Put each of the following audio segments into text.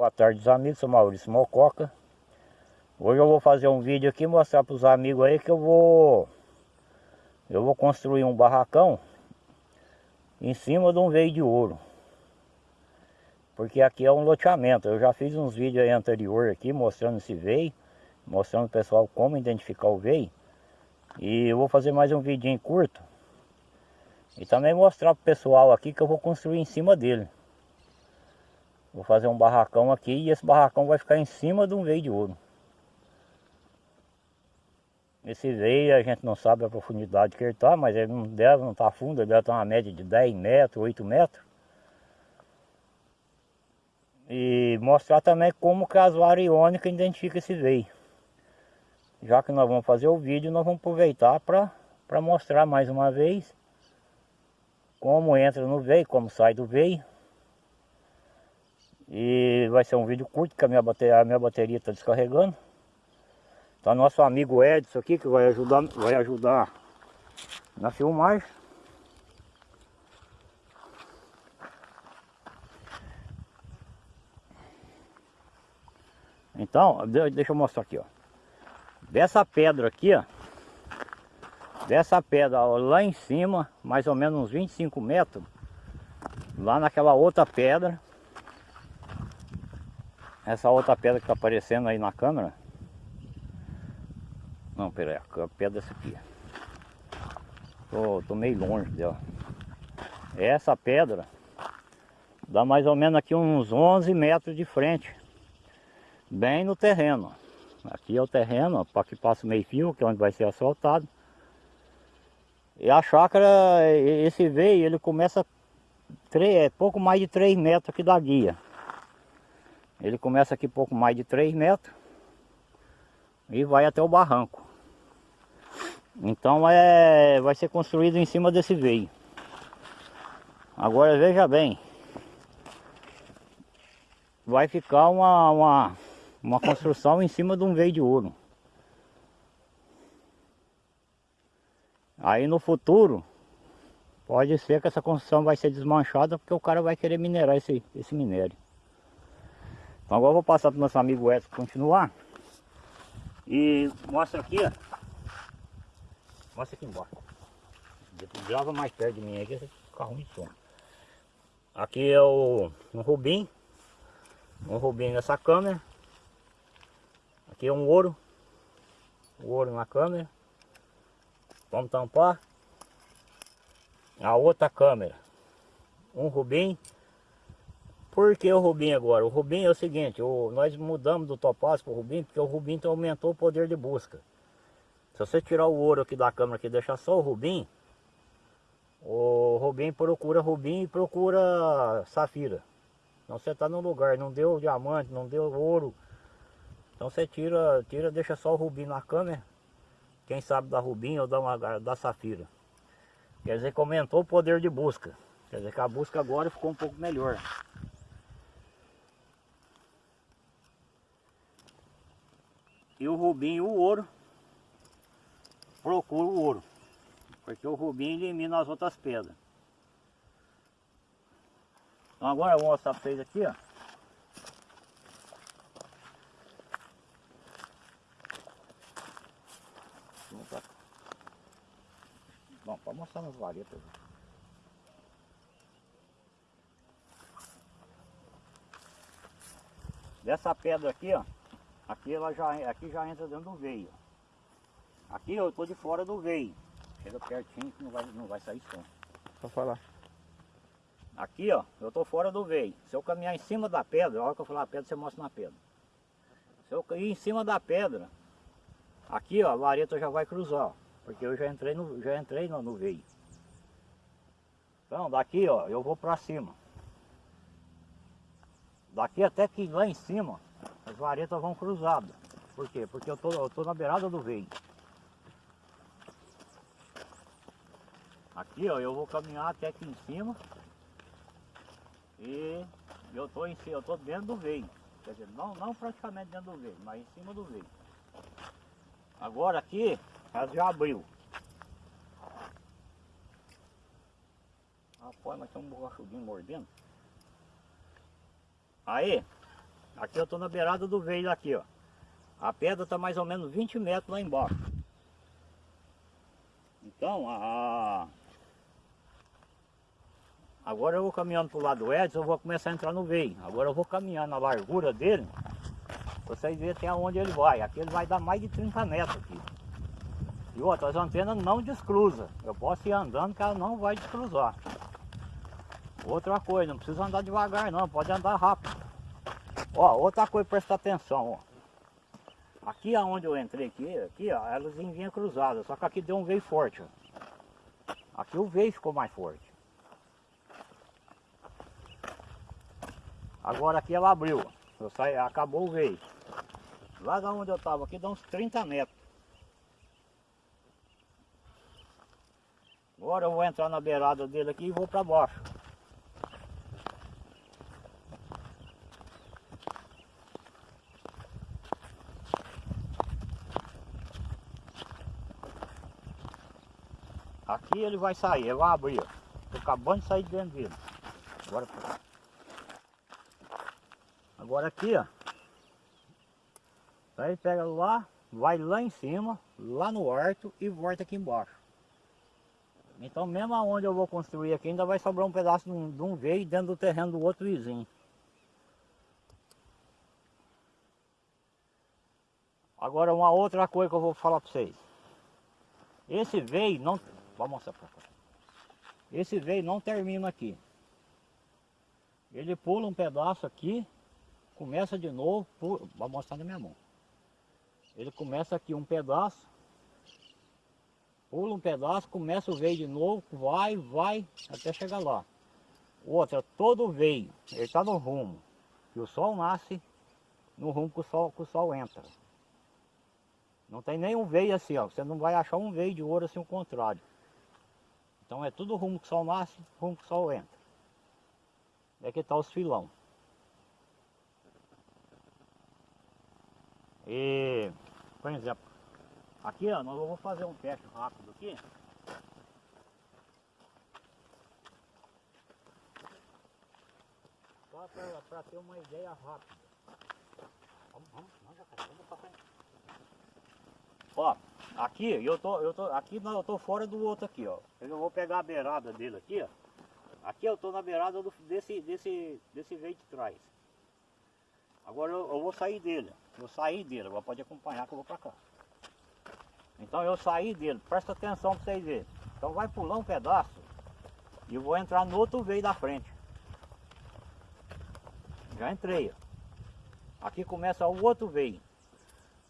Boa tarde amigos, sou Maurício Mococa. Hoje eu vou fazer um vídeo aqui mostrar para os amigos aí que eu vou Eu vou construir um barracão Em cima de um veio de ouro. Porque aqui é um loteamento. Eu já fiz uns vídeos aí anterior aqui mostrando esse veio Mostrando o pessoal como identificar o veio. E eu vou fazer mais um vidinho curto. E também mostrar para o pessoal aqui que eu vou construir em cima dele Vou fazer um barracão aqui e esse barracão vai ficar em cima de um veio de ouro. Esse veio a gente não sabe a profundidade que ele está, mas ele não deve, não está fundo, ele deve estar uma média de 10 metros, 8 metros. E mostrar também como que as variônicas identificam esse veio. Já que nós vamos fazer o vídeo, nós vamos aproveitar para mostrar mais uma vez como entra no veio, como sai do veio. E vai ser um vídeo curto, que a minha bateria a minha bateria está descarregando. Tá nosso amigo Edson aqui, que vai ajudar, vai ajudar na filmagem. Então, deixa eu mostrar aqui, ó. Dessa pedra aqui, ó. Dessa pedra ó, lá em cima, mais ou menos uns 25 metros. Lá naquela outra pedra essa outra pedra que está aparecendo aí na câmera. Não, peraí, a pedra é essa aqui. Tô, tô meio longe dela. Essa pedra dá mais ou menos aqui uns 11 metros de frente. Bem no terreno. Aqui é o terreno, para que passa o meio fio, que é onde vai ser asfaltado. E a chácara, esse veio, ele começa 3, é pouco mais de 3 metros aqui da guia. Ele começa aqui pouco mais de 3 metros e vai até o barranco. Então é, vai ser construído em cima desse veio. Agora veja bem, vai ficar uma, uma, uma construção em cima de um veio de ouro. Aí no futuro, pode ser que essa construção vai ser desmanchada porque o cara vai querer minerar esse, esse minério. Então agora eu vou passar para o nosso amigo Edson continuar. E mostra aqui, ó. Mostra aqui embaixo. Grava mais perto de mim aqui, esse carro de som. Aqui é o um rubim. Um rubim nessa câmera. Aqui é um ouro. O ouro na câmera. Vamos tampar. A outra câmera. Um rubim por que o Rubim agora? O Rubim é o seguinte, o, nós mudamos do topázio para o Rubim porque o Rubim então aumentou o poder de busca. Se você tirar o ouro aqui da câmera e deixar só o Rubim, o Rubim procura Rubim e procura Safira. Então você está no lugar, não deu diamante, não deu ouro. Então você tira, tira deixa só o Rubim na câmera. Quem sabe da Rubim ou da, uma, da Safira. Quer dizer que aumentou o poder de busca. Quer dizer que a busca agora ficou um pouco melhor. E o rubim e o ouro procura o ouro. Porque o rubim elimina as outras pedras. Então agora eu vou mostrar para vocês aqui, ó. Bom, para mostrar nas varetas. Dessa pedra aqui, ó. Aqui ela já, aqui já entra dentro do veio. Aqui eu estou de fora do veio. Chega pertinho que não vai, não vai sair som. Só falar. Aqui ó, eu estou fora do veio. Se eu caminhar em cima da pedra, a hora que eu falar a pedra, você mostra na pedra. Se eu cair em cima da pedra, aqui ó, a vareta já vai cruzar. Porque eu já entrei no, já entrei no, no veio. Então daqui ó, eu vou para cima. Daqui até que lá em cima as varetas vão cruzadas. Por quê? Porque eu tô, eu tô na beirada do veio. Aqui ó, eu vou caminhar até aqui em cima. E eu tô em cima, eu tô dentro do veio. Quer dizer, não, não praticamente dentro do veio, mas em cima do veio. Agora aqui, ela já abriu. Rapaz, mas tem um borrachudinho mordendo. Aí, Aqui eu estou na beirada do veio aqui, ó. A pedra está mais ou menos 20 metros lá embaixo. Então, a... Agora eu vou caminhando para o lado do Edson, eu vou começar a entrar no veio. Agora eu vou caminhar na largura dele, vocês verem até onde ele vai. Aqui ele vai dar mais de 30 metros aqui. E outra, as antenas não descruza. Eu posso ir andando que ela não vai descruzar. Outra coisa, não precisa andar devagar não, pode andar rápido. Ó, outra coisa, presta atenção, ó. Aqui aonde eu entrei aqui, aqui ó, elas vinham cruzadas, só que aqui deu um veio forte, ó. Aqui o veio ficou mais forte. Agora aqui ela abriu, eu acabou o veio. Lá da onde eu estava aqui dá uns 30 metros. Agora eu vou entrar na beirada dele aqui e vou para baixo. Aqui ele vai sair, ele vai abrir. Estou acabando de sair de dentro dele. Agora, agora aqui, ó. Aí pega lá, vai lá em cima, lá no horto e volta aqui embaixo. Então mesmo aonde eu vou construir aqui ainda vai sobrar um pedaço de um, de um veio dentro do terreno do outro vizinho. Agora uma outra coisa que eu vou falar para vocês. Esse veio não Vou mostrar pra cá. Esse veio não termina aqui. Ele pula um pedaço aqui, começa de novo, vou mostrar na minha mão. Ele começa aqui um pedaço, pula um pedaço, começa o veio de novo, vai, vai, até chegar lá. Outra, todo veio, ele está no rumo, que o sol nasce no rumo que o sol, que o sol entra. Não tem nenhum veio assim, ó. Você não vai achar um veio de ouro assim o contrário. Então é tudo rumo que o sol nasce, rumo que o sol entra. É que está os filão. E, por exemplo, aqui ó, nós vamos fazer um teste rápido aqui. Só para ter uma ideia rápida. Vamos, vamos, vamos, vamos passar. Ó, Aqui, eu tô, eu tô, aqui não, eu tô fora do outro aqui, ó. Eu vou pegar a beirada dele aqui, ó. Aqui eu tô na beirada do, desse, desse, desse veio de trás. Agora eu, eu, vou sair dele, vou sair dele, agora pode acompanhar que eu vou pra cá. Então eu saí dele, presta atenção pra vocês verem. Então vai pular um pedaço e eu vou entrar no outro veio da frente. Já entrei, ó. Aqui começa o outro veio.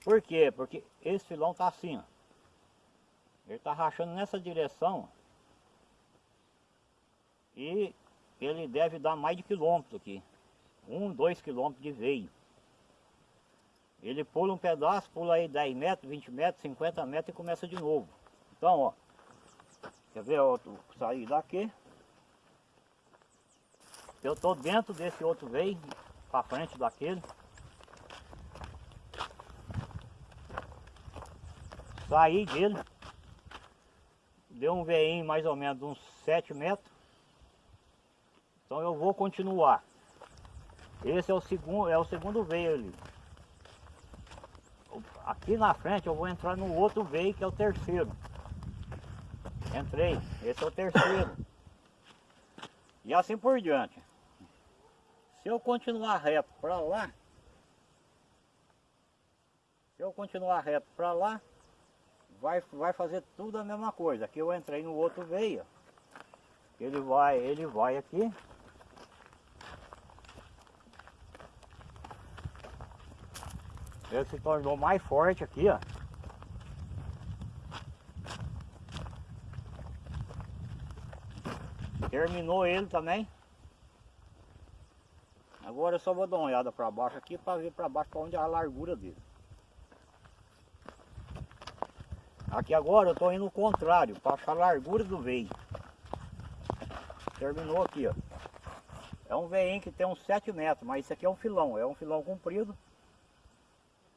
Por quê? Porque esse filão tá assim, ó. Ele tá rachando nessa direção. E ele deve dar mais de quilômetro aqui. Um, dois quilômetros de veio. Ele pula um pedaço, pula aí 10 metros, 20 metros, 50 metros e começa de novo. Então, ó. Quer ver? Eu sair daqui. Eu tô dentro desse outro veio, para frente daquele. Saí dele. Deu um veinho mais ou menos uns 7 metros. Então eu vou continuar. Esse é o segundo, é o segundo veio ali. Aqui na frente eu vou entrar no outro veio que é o terceiro. Entrei, esse é o terceiro. E assim por diante. Se eu continuar reto para lá, se eu continuar reto para lá, vai, vai fazer tudo a mesma coisa. Aqui eu entrei no outro veio. Ele vai, ele vai aqui. Ele se tornou mais forte aqui, ó. Terminou ele também. Agora eu só vou dar uma olhada para baixo aqui para ver para baixo para onde é a largura dele. Aqui agora eu estou indo o contrário, para achar a largura do veio. Terminou aqui, ó. É um veinho que tem uns 7 metros, mas isso aqui é um filão, é um filão comprido.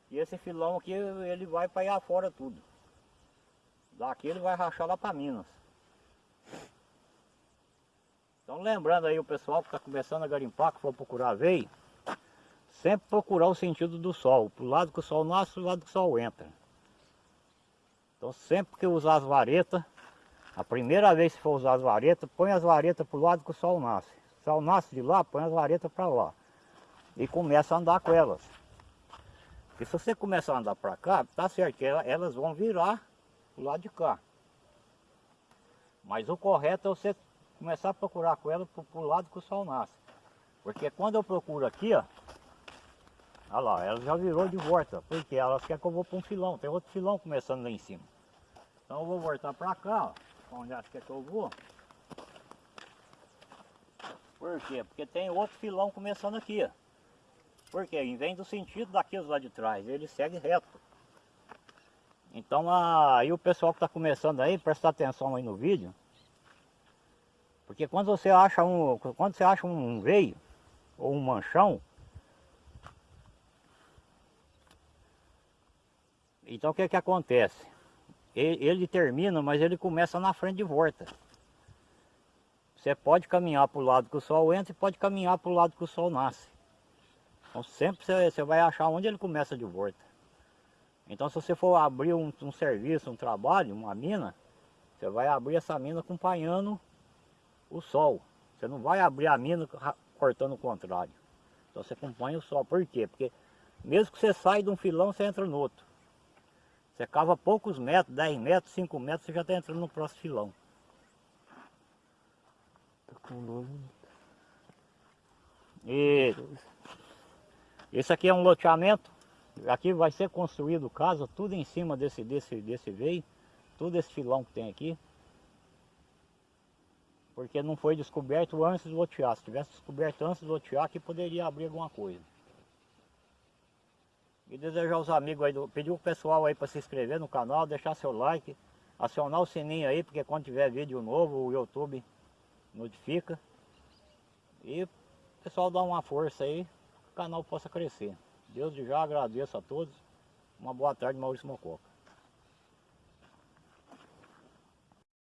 E esse filão aqui, ele vai para ir afora tudo. Daqui ele vai rachar lá para Minas. Então lembrando aí o pessoal que está começando a garimpar, que for procurar veio, sempre procurar o sentido do sol, pro lado que o sol nasce, pro lado que o sol entra. Então sempre que usar as varetas, a primeira vez que for usar as varetas, põe as varetas pro lado que o sol nasce. O sol nasce de lá, põe as varetas para lá. E começa a andar com elas. Porque se você começar a andar para cá, tá certo que elas vão virar pro lado de cá. Mas o correto é você começar a procurar com ela pro, pro lado que o sol nasce. Porque quando eu procuro aqui, ó, olha lá, ela já virou de volta, porque elas querem que eu vou para um filão, tem outro filão começando lá em cima. Então eu vou voltar para cá, ó, onde elas querem que eu vou. Por quê? Porque tem outro filão começando aqui, ó. Por quê? Em vez do sentido daqueles lá de trás, ele segue reto. Então aí o pessoal que está começando aí, presta atenção aí no vídeo. Porque quando você acha um, quando você acha um veio, ou um manchão. Então o que que acontece? Ele, termina, mas ele começa na frente de volta. Você pode caminhar para o lado que o sol entra e pode caminhar para o lado que o sol nasce. Então sempre você, você vai achar onde ele começa de volta. Então se você for abrir um, um serviço, um trabalho, uma mina, você vai abrir essa mina acompanhando o sol. Você não vai abrir a mina cortando o contrário. Então você acompanha o sol. Por quê? Porque mesmo que você saia de um filão, você entra no outro. Você cava poucos metros, 10 metros, 5 metros, você já está entrando no próximo filão. Tá com. E esse aqui é um loteamento. Aqui vai ser construído casa, tudo em cima desse, desse, desse veio. Tudo esse filão que tem aqui porque não foi descoberto antes de lotear. Se tivesse descoberto antes de lotear, que poderia abrir alguma coisa. E desejar aos amigos aí, pedir o pessoal aí para se inscrever no canal, deixar seu like, acionar o sininho aí, porque quando tiver vídeo novo o YouTube notifica. E o pessoal dá uma força aí, que o canal possa crescer. Deus já agradeço a todos. Uma boa tarde, Maurício Mococa.